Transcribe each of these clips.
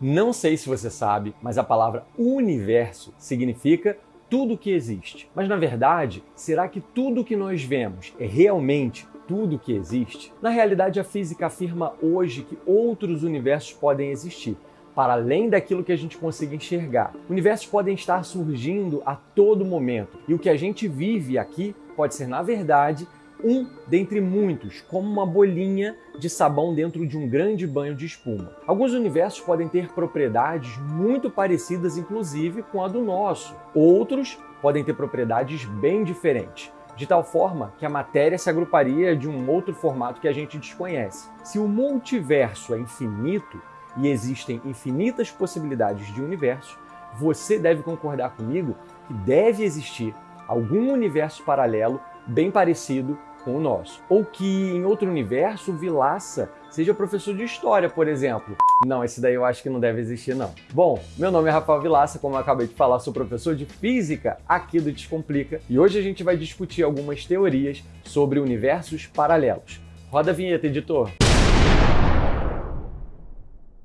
Não sei se você sabe, mas a palavra universo significa tudo que existe. Mas na verdade, será que tudo que nós vemos é realmente tudo que existe? Na realidade, a física afirma hoje que outros universos podem existir, para além daquilo que a gente consiga enxergar. Universos podem estar surgindo a todo momento, e o que a gente vive aqui pode ser, na verdade, um dentre muitos, como uma bolinha de sabão dentro de um grande banho de espuma. Alguns universos podem ter propriedades muito parecidas, inclusive, com a do nosso. Outros podem ter propriedades bem diferentes, de tal forma que a matéria se agruparia de um outro formato que a gente desconhece. Se o multiverso é infinito e existem infinitas possibilidades de universos, você deve concordar comigo que deve existir algum universo paralelo bem parecido com o nosso. Ou que em outro universo Vilaça seja professor de história, por exemplo. Não, esse daí eu acho que não deve existir não. Bom, meu nome é Rafael Vilaça, como eu acabei de falar, sou professor de Física aqui do Descomplica e hoje a gente vai discutir algumas teorias sobre universos paralelos. Roda a vinheta, editor!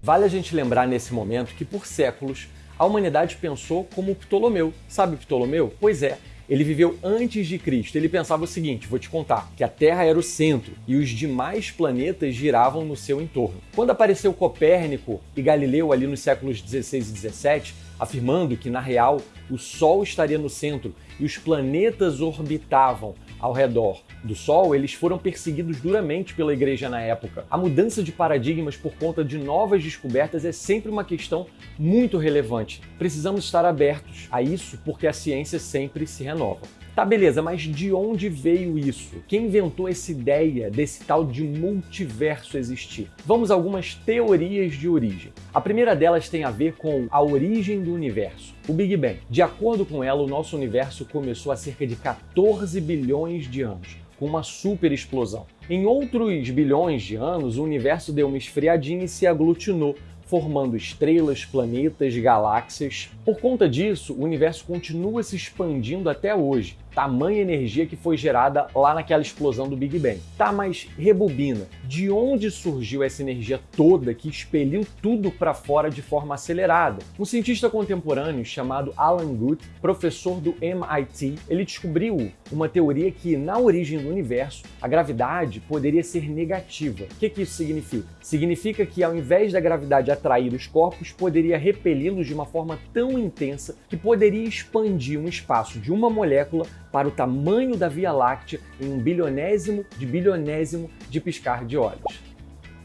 Vale a gente lembrar nesse momento que por séculos a humanidade pensou como Ptolomeu. Sabe Ptolomeu? Pois é, ele viveu antes de Cristo. Ele pensava o seguinte, vou te contar, que a Terra era o centro e os demais planetas giravam no seu entorno. Quando apareceu Copérnico e Galileu ali nos séculos 16 e 17, afirmando que na real o Sol estaria no centro e os planetas orbitavam ao redor do Sol, eles foram perseguidos duramente pela igreja na época. A mudança de paradigmas por conta de novas descobertas é sempre uma questão muito relevante. Precisamos estar abertos a isso porque a ciência sempre se renova. Tá, beleza, mas de onde veio isso? Quem inventou essa ideia desse tal de multiverso existir? Vamos a algumas teorias de origem. A primeira delas tem a ver com a origem do universo, o Big Bang. De acordo com ela, o nosso universo começou há cerca de 14 bilhões de anos com uma super explosão. Em outros bilhões de anos, o universo deu uma esfriadinha e se aglutinou, formando estrelas, planetas, galáxias. Por conta disso, o universo continua se expandindo até hoje, tamanha energia que foi gerada lá naquela explosão do Big Bang. Tá, mas rebobina. De onde surgiu essa energia toda que expeliu tudo para fora de forma acelerada? Um cientista contemporâneo chamado Alan Guth, professor do MIT, ele descobriu uma teoria que na origem do universo a gravidade poderia ser negativa. O que, que isso significa? Significa que ao invés da gravidade atrair os corpos, poderia repeli-los de uma forma tão intensa que poderia expandir um espaço de uma molécula para o tamanho da Via Láctea em um bilionésimo de bilionésimo de piscar de olhos.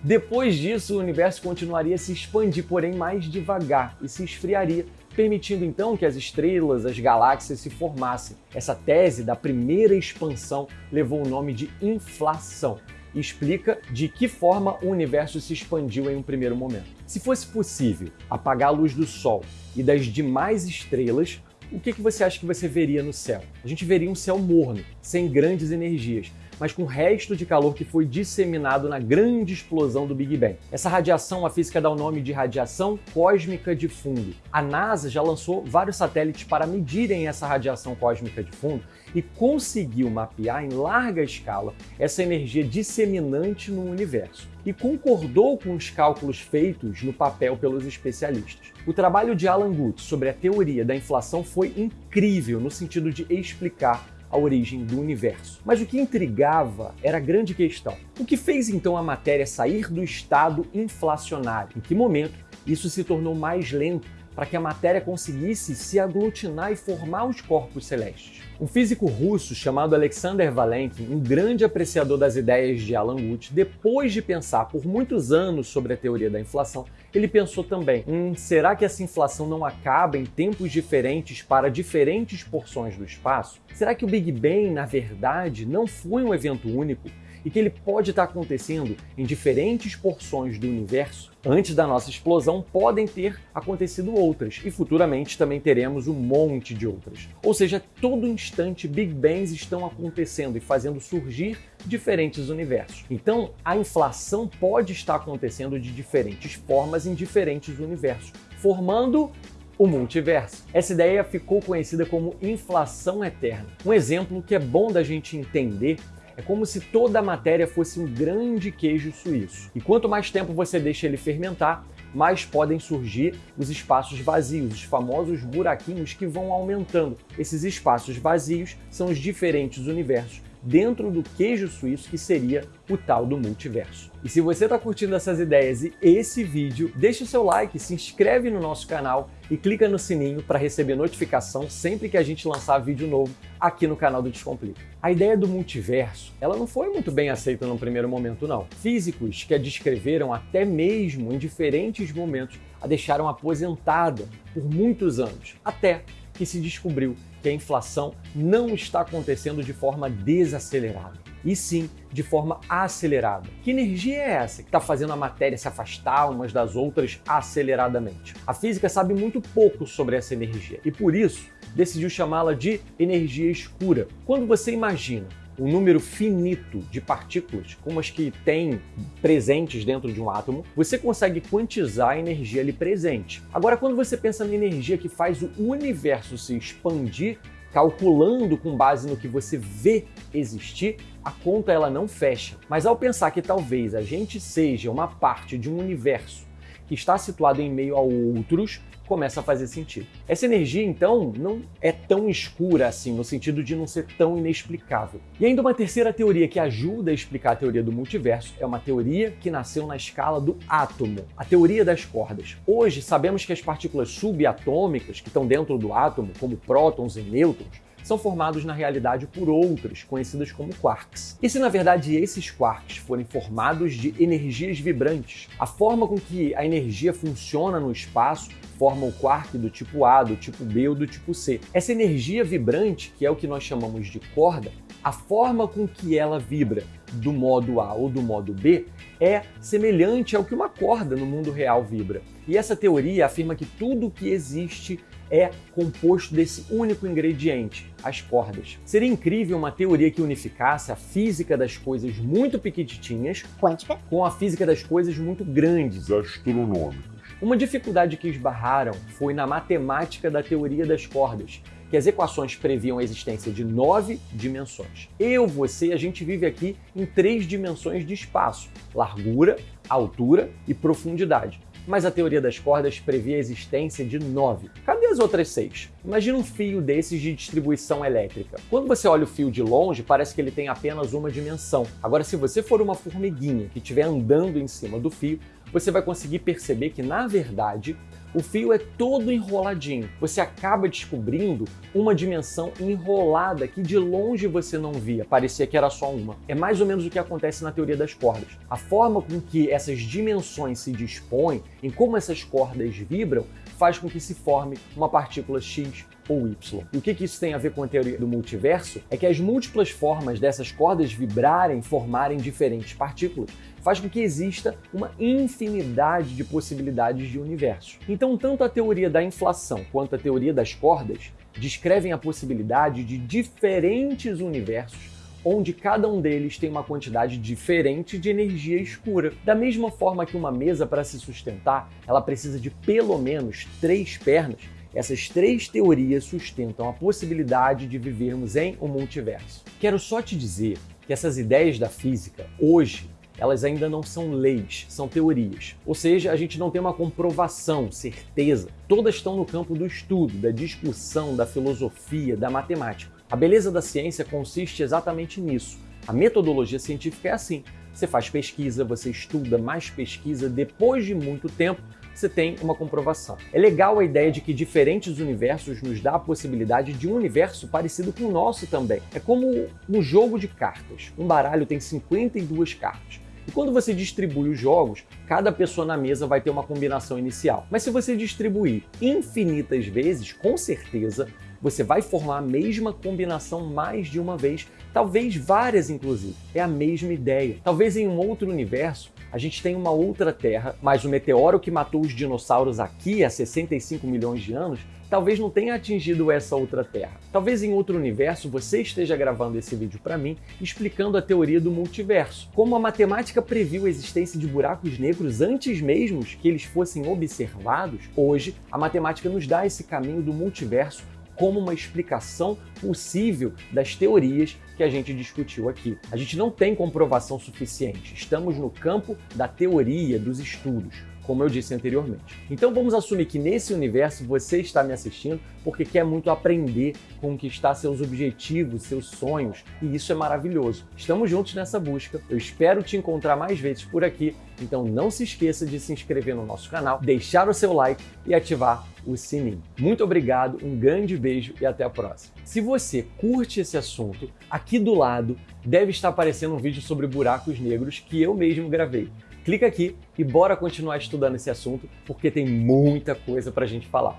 Depois disso, o universo continuaria a se expandir, porém mais devagar, e se esfriaria, permitindo então que as estrelas, as galáxias se formassem. Essa tese da primeira expansão levou o nome de inflação explica de que forma o universo se expandiu em um primeiro momento. Se fosse possível apagar a luz do Sol e das demais estrelas, o que você acha que você veria no céu? A gente veria um céu morno, sem grandes energias, mas com o resto de calor que foi disseminado na grande explosão do Big Bang. Essa radiação a física dá o nome de radiação cósmica de fundo. A NASA já lançou vários satélites para medirem essa radiação cósmica de fundo e conseguiu mapear em larga escala essa energia disseminante no universo e concordou com os cálculos feitos no papel pelos especialistas. O trabalho de Alan Guth sobre a teoria da inflação foi incrível no sentido de explicar a origem do universo. Mas o que intrigava era a grande questão. O que fez então a matéria sair do estado inflacionário? Em que momento isso se tornou mais lento para que a matéria conseguisse se aglutinar e formar os corpos celestes. Um físico russo chamado Alexander Valentin, um grande apreciador das ideias de Alan Guth, depois de pensar por muitos anos sobre a teoria da inflação, ele pensou também, hum, será que essa inflação não acaba em tempos diferentes para diferentes porções do espaço? Será que o Big Bang, na verdade, não foi um evento único e que ele pode estar acontecendo em diferentes porções do universo, antes da nossa explosão podem ter acontecido outras e futuramente também teremos um monte de outras. Ou seja, todo instante Big Bangs estão acontecendo e fazendo surgir diferentes universos. Então, a inflação pode estar acontecendo de diferentes formas em diferentes universos, formando o multiverso. Essa ideia ficou conhecida como inflação eterna. Um exemplo que é bom da gente entender é como se toda a matéria fosse um grande queijo suíço. E quanto mais tempo você deixa ele fermentar, mais podem surgir os espaços vazios, os famosos buraquinhos que vão aumentando. Esses espaços vazios são os diferentes universos dentro do queijo suíço que seria o tal do multiverso. E se você está curtindo essas ideias e esse vídeo, deixe o seu like, se inscreve no nosso canal e clica no sininho para receber notificação sempre que a gente lançar vídeo novo aqui no canal do Descomplica. A ideia do multiverso, ela não foi muito bem aceita no primeiro momento não. Físicos que a descreveram até mesmo em diferentes momentos a deixaram aposentada por muitos anos, até que se descobriu que a inflação não está acontecendo de forma desacelerada, e sim de forma acelerada. Que energia é essa que está fazendo a matéria se afastar umas das outras aceleradamente? A física sabe muito pouco sobre essa energia e por isso decidiu chamá-la de energia escura. Quando você imagina um número finito de partículas, como as que tem presentes dentro de um átomo, você consegue quantizar a energia ali presente. Agora, quando você pensa na energia que faz o universo se expandir, calculando com base no que você vê existir, a conta ela não fecha. Mas ao pensar que talvez a gente seja uma parte de um universo que está situado em meio a outros, começa a fazer sentido. Essa energia, então, não é tão escura assim, no sentido de não ser tão inexplicável. E ainda uma terceira teoria que ajuda a explicar a teoria do multiverso é uma teoria que nasceu na escala do átomo, a teoria das cordas. Hoje, sabemos que as partículas subatômicas que estão dentro do átomo, como prótons e nêutrons, são formados na realidade por outras, conhecidas como quarks. E se na verdade esses quarks forem formados de energias vibrantes, a forma com que a energia funciona no espaço forma o quark do tipo A, do tipo B ou do tipo C. Essa energia vibrante, que é o que nós chamamos de corda, a forma com que ela vibra do modo A ou do modo B é semelhante ao que uma corda no mundo real vibra. E essa teoria afirma que tudo que existe é composto desse único ingrediente, as cordas. Seria incrível uma teoria que unificasse a física das coisas muito pequititinhas quântica com a física das coisas muito grandes, astronômicas. Uma dificuldade que esbarraram foi na matemática da teoria das cordas, que as equações previam a existência de nove dimensões. Eu, você, a gente vive aqui em três dimensões de espaço: largura, altura e profundidade mas a teoria das cordas previa a existência de nove. Cadê as outras seis? Imagina um fio desses de distribuição elétrica. Quando você olha o fio de longe, parece que ele tem apenas uma dimensão. Agora, se você for uma formiguinha que estiver andando em cima do fio, você vai conseguir perceber que, na verdade, o fio é todo enroladinho. Você acaba descobrindo uma dimensão enrolada que de longe você não via, parecia que era só uma. É mais ou menos o que acontece na teoria das cordas. A forma com que essas dimensões se dispõem, em como essas cordas vibram, faz com que se forme uma partícula X ou Y. E o que, que isso tem a ver com a teoria do multiverso? É que as múltiplas formas dessas cordas vibrarem, formarem diferentes partículas, faz com que exista uma infinidade de possibilidades de universo. Então, tanto a teoria da inflação quanto a teoria das cordas descrevem a possibilidade de diferentes universos onde cada um deles tem uma quantidade diferente de energia escura. Da mesma forma que uma mesa para se sustentar, ela precisa de pelo menos três pernas, essas três teorias sustentam a possibilidade de vivermos em um multiverso. Quero só te dizer que essas ideias da física, hoje, elas ainda não são leis, são teorias. Ou seja, a gente não tem uma comprovação, certeza. Todas estão no campo do estudo, da discussão, da filosofia, da matemática. A beleza da ciência consiste exatamente nisso. A metodologia científica é assim. Você faz pesquisa, você estuda mais pesquisa, depois de muito tempo, você tem uma comprovação. É legal a ideia de que diferentes universos nos dá a possibilidade de um universo parecido com o nosso também. É como um jogo de cartas. Um baralho tem 52 cartas. E quando você distribui os jogos, cada pessoa na mesa vai ter uma combinação inicial. Mas se você distribuir infinitas vezes, com certeza você vai formar a mesma combinação mais de uma vez, talvez várias inclusive. É a mesma ideia. Talvez em um outro universo a gente tenha uma outra Terra, mas o meteoro que matou os dinossauros aqui há 65 milhões de anos talvez não tenha atingido essa outra Terra. Talvez em outro universo você esteja gravando esse vídeo para mim explicando a teoria do multiverso. Como a matemática previu a existência de buracos negros antes mesmo que eles fossem observados, hoje a matemática nos dá esse caminho do multiverso como uma explicação possível das teorias que a gente discutiu aqui. A gente não tem comprovação suficiente, estamos no campo da teoria, dos estudos. Como eu disse anteriormente. Então vamos assumir que nesse universo você está me assistindo porque quer muito aprender, conquistar seus objetivos, seus sonhos, e isso é maravilhoso. Estamos juntos nessa busca. Eu espero te encontrar mais vezes por aqui, então não se esqueça de se inscrever no nosso canal, deixar o seu like e ativar o sininho. Muito obrigado, um grande beijo e até a próxima. Se você curte esse assunto, aqui do lado deve estar aparecendo um vídeo sobre buracos negros que eu mesmo gravei. Clica aqui e bora continuar estudando esse assunto, porque tem muita coisa para a gente falar.